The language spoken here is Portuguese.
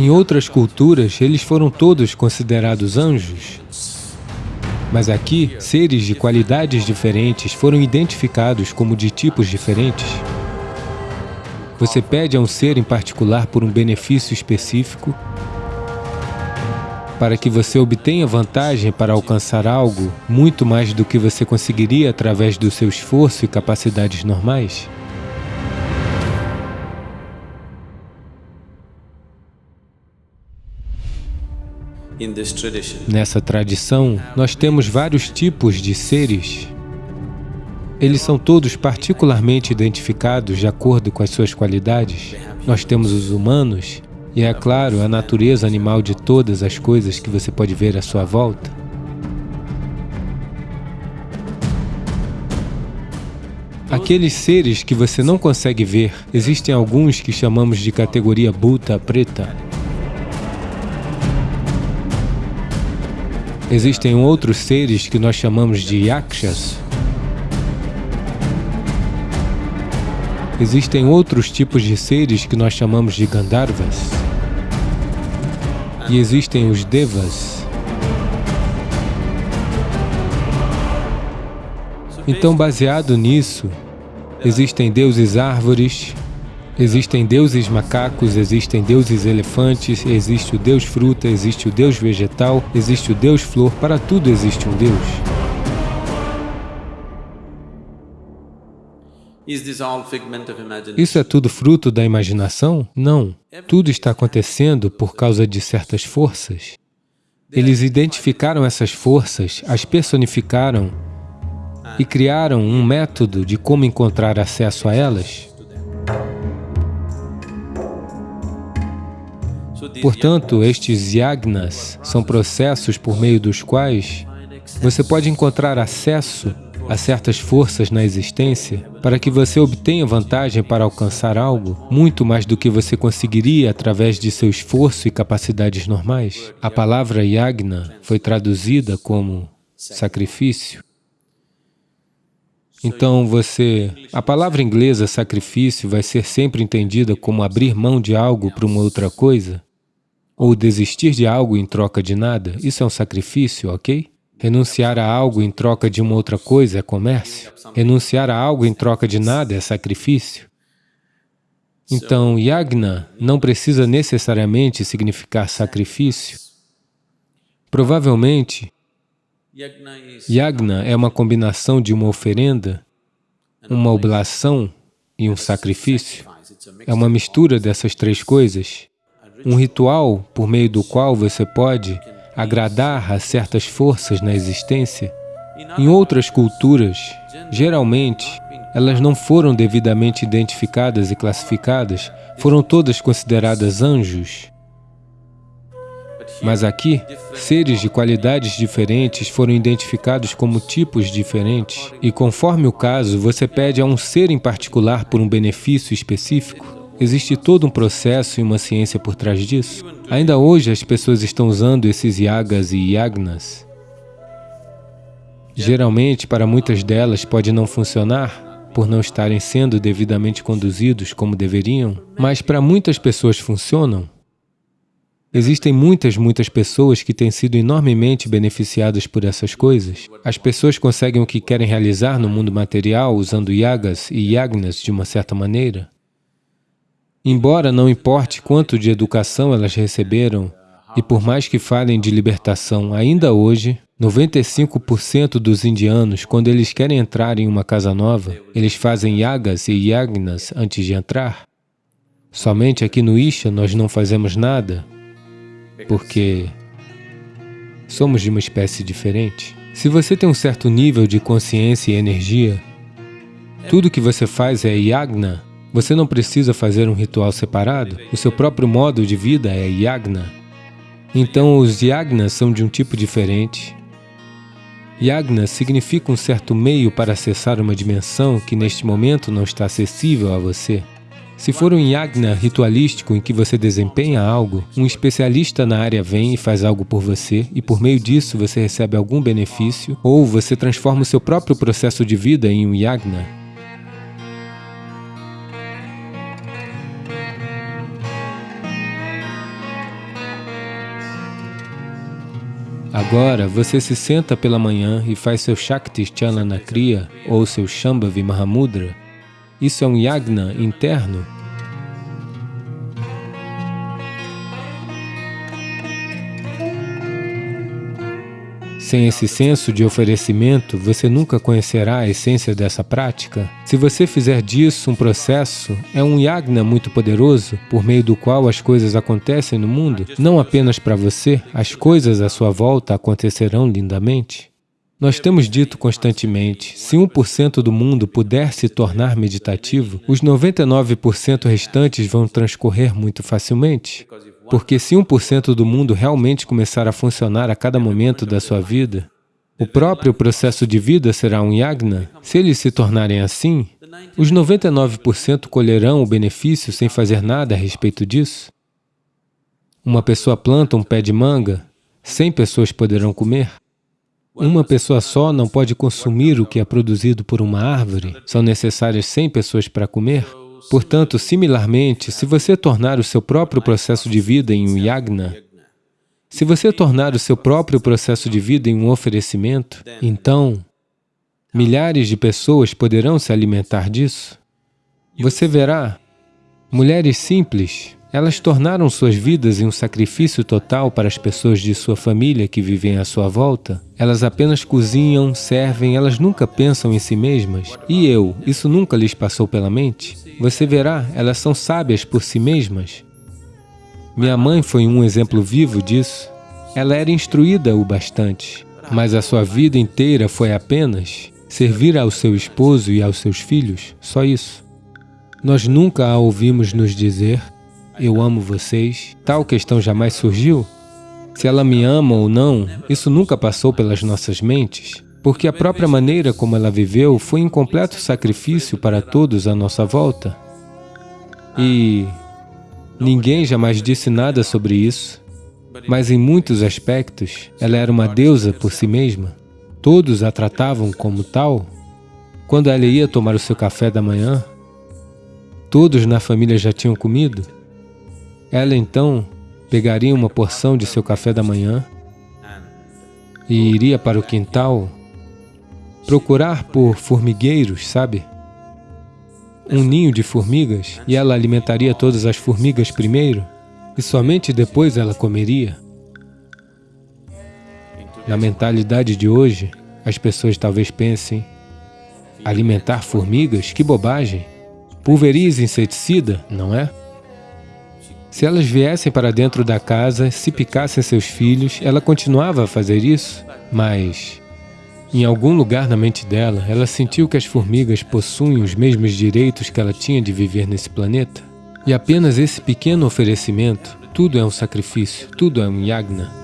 Em outras culturas, eles foram todos considerados anjos. Mas aqui, seres de qualidades diferentes foram identificados como de tipos diferentes. Você pede a um ser em particular por um benefício específico para que você obtenha vantagem para alcançar algo muito mais do que você conseguiria através do seu esforço e capacidades normais? Nessa tradição, nós temos vários tipos de seres. Eles são todos particularmente identificados de acordo com as suas qualidades. Nós temos os humanos e, é claro, a natureza animal de todas as coisas que você pode ver à sua volta. Aqueles seres que você não consegue ver, existem alguns que chamamos de categoria Bhuta preta. Existem outros seres que nós chamamos de yakshas. Existem outros tipos de seres que nós chamamos de Gandharvas. E existem os Devas. Então, baseado nisso, existem deuses árvores, Existem deuses macacos, existem deuses elefantes, existe o deus fruta, existe o deus vegetal, existe o deus flor, para tudo existe um deus. Isso é tudo fruto da imaginação? Não. Tudo está acontecendo por causa de certas forças. Eles identificaram essas forças, as personificaram e criaram um método de como encontrar acesso a elas. Portanto, estes yagnas são processos por meio dos quais você pode encontrar acesso a certas forças na existência para que você obtenha vantagem para alcançar algo muito mais do que você conseguiria através de seu esforço e capacidades normais. A palavra yagna foi traduzida como sacrifício. Então você... A palavra inglesa sacrifício vai ser sempre entendida como abrir mão de algo para uma outra coisa, ou desistir de algo em troca de nada, isso é um sacrifício, ok? Renunciar a algo em troca de uma outra coisa é comércio. Renunciar a algo em troca de nada é sacrifício. Então, yagna não precisa necessariamente significar sacrifício. Provavelmente, yagna é uma combinação de uma oferenda, uma oblação e um sacrifício. É uma mistura dessas três coisas um ritual por meio do qual você pode agradar a certas forças na existência. Em outras culturas, geralmente, elas não foram devidamente identificadas e classificadas, foram todas consideradas anjos. Mas aqui, seres de qualidades diferentes foram identificados como tipos diferentes, e conforme o caso, você pede a um ser em particular por um benefício específico. Existe todo um processo e uma ciência por trás disso. Ainda hoje as pessoas estão usando esses yagas e yagnas. Geralmente, para muitas delas pode não funcionar, por não estarem sendo devidamente conduzidos como deveriam, mas para muitas pessoas funcionam. Existem muitas, muitas pessoas que têm sido enormemente beneficiadas por essas coisas. As pessoas conseguem o que querem realizar no mundo material usando yagas e yagnas de uma certa maneira. Embora não importe quanto de educação elas receberam, e por mais que falem de libertação, ainda hoje, 95% dos indianos, quando eles querem entrar em uma casa nova, eles fazem yagas e yagnas antes de entrar. Somente aqui no Isha nós não fazemos nada, porque somos de uma espécie diferente. Se você tem um certo nível de consciência e energia, tudo que você faz é yagna, você não precisa fazer um ritual separado, o seu próprio modo de vida é yagna. Então, os yagnas são de um tipo diferente. Yagna significa um certo meio para acessar uma dimensão que neste momento não está acessível a você. Se for um yagna ritualístico em que você desempenha algo, um especialista na área vem e faz algo por você, e por meio disso você recebe algum benefício, ou você transforma o seu próprio processo de vida em um yagna, Agora, você se senta pela manhã e faz seu Shakti Chalana Kriya ou seu Shambhavi Mahamudra. Isso é um yagna interno Sem esse senso de oferecimento, você nunca conhecerá a essência dessa prática. Se você fizer disso um processo, é um yagna muito poderoso, por meio do qual as coisas acontecem no mundo, não apenas para você, as coisas à sua volta acontecerão lindamente. Nós temos dito constantemente, se 1% do mundo puder se tornar meditativo, os 99% restantes vão transcorrer muito facilmente. Porque se 1% do mundo realmente começar a funcionar a cada momento da sua vida, o próprio processo de vida será um yagna. Se eles se tornarem assim, os 99% colherão o benefício sem fazer nada a respeito disso. Uma pessoa planta um pé de manga, 100 pessoas poderão comer. Uma pessoa só não pode consumir o que é produzido por uma árvore, são necessárias 100 pessoas para comer. Portanto, similarmente, se você tornar o seu próprio processo de vida em um yagna, se você tornar o seu próprio processo de vida em um oferecimento, então milhares de pessoas poderão se alimentar disso. Você verá, mulheres simples, elas tornaram suas vidas em um sacrifício total para as pessoas de sua família que vivem à sua volta. Elas apenas cozinham, servem, elas nunca pensam em si mesmas. E eu, isso nunca lhes passou pela mente? Você verá, elas são sábias por si mesmas. Minha mãe foi um exemplo vivo disso. Ela era instruída o bastante, mas a sua vida inteira foi apenas servir ao seu esposo e aos seus filhos, só isso. Nós nunca a ouvimos nos dizer, eu amo vocês, tal questão jamais surgiu. Se ela me ama ou não, isso nunca passou pelas nossas mentes porque a própria maneira como ela viveu foi em completo sacrifício para todos à nossa volta. E ninguém jamais disse nada sobre isso, mas em muitos aspectos ela era uma deusa por si mesma. Todos a tratavam como tal. Quando ela ia tomar o seu café da manhã, todos na família já tinham comido. Ela então pegaria uma porção de seu café da manhã e iria para o quintal procurar por formigueiros, sabe? Um ninho de formigas, e ela alimentaria todas as formigas primeiro, e somente depois ela comeria. Na mentalidade de hoje, as pessoas talvez pensem, alimentar formigas? Que bobagem! Pulverize inseticida, não é? Se elas viessem para dentro da casa, se picassem seus filhos, ela continuava a fazer isso, mas em algum lugar na mente dela, ela sentiu que as formigas possuem os mesmos direitos que ela tinha de viver nesse planeta. E apenas esse pequeno oferecimento, tudo é um sacrifício, tudo é um yagna,